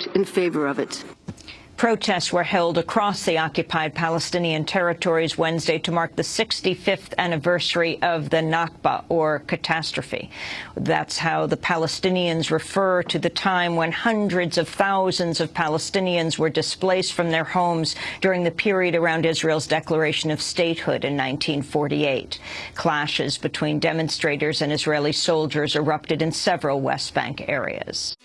vote in favor of it. Protests were held across the occupied Palestinian territories Wednesday to mark the 65th anniversary of the Nakba, or catastrophe. That's how the Palestinians refer to the time when hundreds of thousands of Palestinians were displaced from their homes during the period around Israel's declaration of statehood in 1948. Clashes between demonstrators and Israeli soldiers erupted in several West Bank areas.